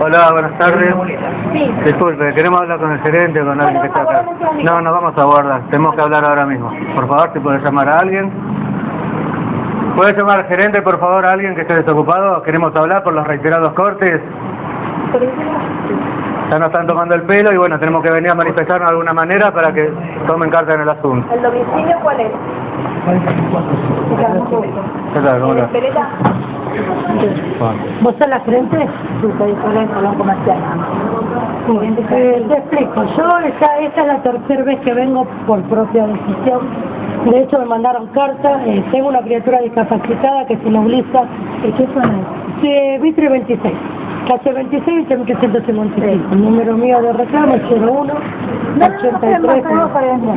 Hola, buenas tardes. Disculpe, queremos hablar con el gerente o con alguien que está acá. No, nos vamos a guardar. Tenemos que hablar ahora mismo. Por favor, si puede llamar a alguien. ¿Puede llamar al gerente, por favor, a alguien que esté desocupado? Queremos hablar por los reiterados cortes. Ya nos están tomando el pelo y bueno, tenemos que venir a manifestarnos de alguna manera para que tomen carta en el asunto. ¿El domicilio cuál es? ¿Qué tal? ¿Cómo estás? ¿Vos sos la gerente? Supervisora de salón comercial. Eh, te explico, yo esta, esta es la tercera vez que vengo por propia decisión. De hecho me mandaron carta, eh, tengo una criatura discapacitada que se moviliza. ¿Y qué es? De Vitre 26, calle 26 y 155. El número mío de reclamo es 01 No, no, no, 83. no,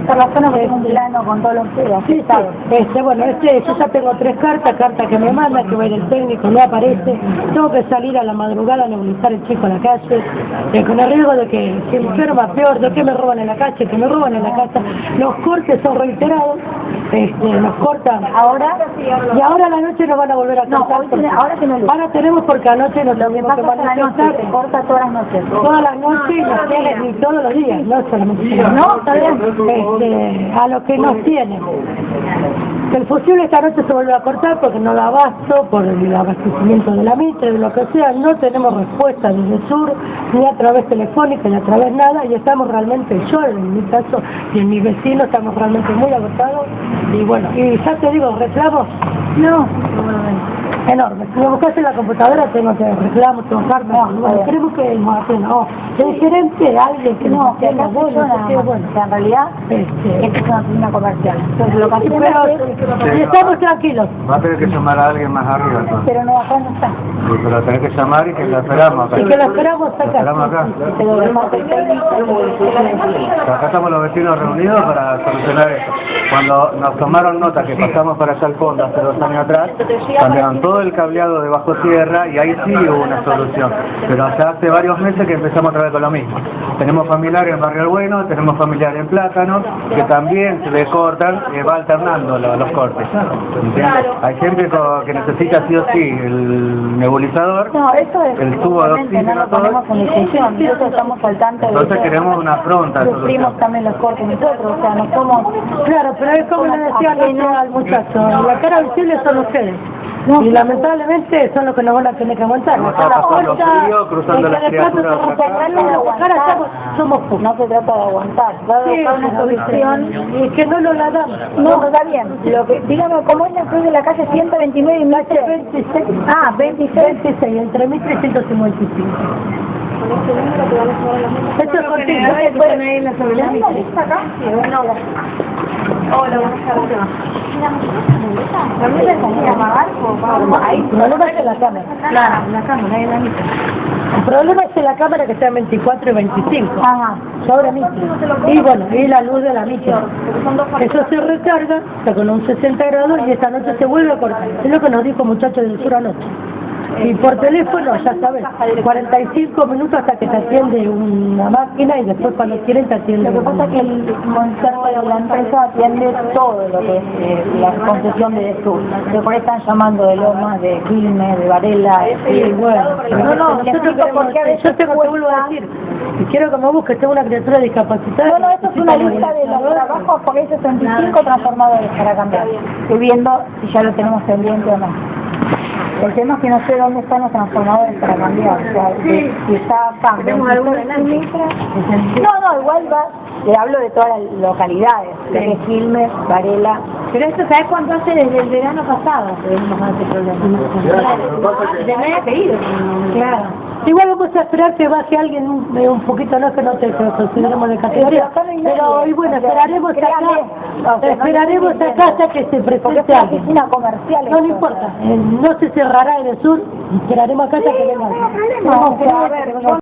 por la zona que es un plano con todo lo que Sí, así sí. Este, bueno, este, yo ya tengo tres cartas, carta que me manda, que va a ir el técnico, no aparece, tengo que salir a la madrugada a nebulizar el chico a la calle, eh, con el riesgo de que se enferma peor, de que me roban en la calle, que me roban en la casa, los cortes son reiterados, este, nos cortan Ahora, y ahora a la noche nos van a volver a No, cortar. tiene- ahora. Ahora tenemos porque anoche nos lo que tuvimos que pasa es que la noche. manifestar se corta todas las noches. todas las noches y todos los días, no solamente. No. Este, a lo que nos tienen. El fusible esta noche se vuelve a cortar porque no da abasto por el abastecimiento de la mitre, de lo que sea, no tenemos respuesta desde el sur, ni a través telefónica, ni a través nada, y estamos realmente, yo en mi caso y en mis vecinos, estamos realmente muy agotados, y bueno, y ya te digo, reclamos, no, enorme. Si me buscas en la computadora tengo que reclamos, tengo cartas, No, bueno, queremos que nos atienda, o el gerente, alguien que No, nos que acá bueno, nada bueno. Que en realidad, Este, esta es una oficina comercial. Entonces lo que hacemos es... pero y estamos tranquilos. Va a tener que llamar a alguien más arriba entonces. Pero no, acá no está. Sí, pero tenés que llamar y que lo esperamos acá. Y que lo esperamos acá. Lo esperamos acá. El. Acá estamos los vecinos reunidos para solucionar esto. Cuando nos tomaron nota que pasamos para allá al fondo hace dos años atrás, cambiaron todo el cableado de bajo tierra y ahí sí hubo una solución. Pero ya hace varios meses que empezamos otra vez con lo mismo. Tenemos familiares en Barrio Bueno, tenemos familiares en Plátano, que también se le cortan, y va alternando lo- los cortes. ¿entiendes? Hay gente que necesita sí o sí el nebulizador, No, eso es... El tubo de oxígeno, No lo todo. ponemos en discusión. Nosotros estamos al tanto Entonces que queremos una pronta Sufrimos solución. también los cortes nosotros. O sea, no somos... Claro, pero es como le decía al muchacho, la cara visible son ustedes. Y lamentablemente son los que nos van a tener que aguantar. Vamos a pasarlo frío, cruzando las criaturas Somos. No se trata de aguantar, va a Sí, buscar una solución. Y que no lo la damos. No, está bien. Lo que, dígame, ¿cómo es la cruz de la calle 129 y Mitre? 26. Ah, 26. 26, entre 1355. Esto es contigo. ¿No se puede medir la sobre la Mitre? acá? Hola, buenas tardes. El problema es en la cámara. Claro, la cámara, la problema es la cámara que está en 24 y 25. Ajá. Sobre Mitre. Y bueno, y la luz de la Mitre. Eso se recarga, está con un 60 grados y esta noche se vuelve a cortar. Es lo que nos dijo muchachos del sur anoche. Y por teléfono, ya sabes, 45 minutos hasta que te atiende una máquina y después cuando quieren te atiende Lo que pasa es que el concepto de la empresa atiende todo lo que es eh, la concesión de sur. Se por ahí están llamando de Lomas, de Quilmes, de Varela. Sí, bueno. No, no, a veces yo tengo, te vuelvo a decir, y quiero que me busques, tengo una criatura discapacitada. No, no, esto es una lista de los trabajos porque hay 65 transformadores para cambiar. Estoy viendo si ya lo tenemos pendiente o no. El tema es que no sé dónde están los transformadores para cambiar. O sea, si, si está acá. ¿Tenemos alguno en No, no, igual va. Le hablo de todas las localidades. De Quilmes, Varela. Pero esto, ¿sabes cuánto hace desde el verano pasado con este problema? Claro. Igual vamos a esperar que baje alguien un, eh, un poquito, no es que no te consideremos de categoría, Pero pero y bueno, esperaremos créame, acá, no esperaremos acá hasta que se presente alguien. comercial. No, no importa, eh, no se cerrará en el sur, esperaremos acá hasta que venga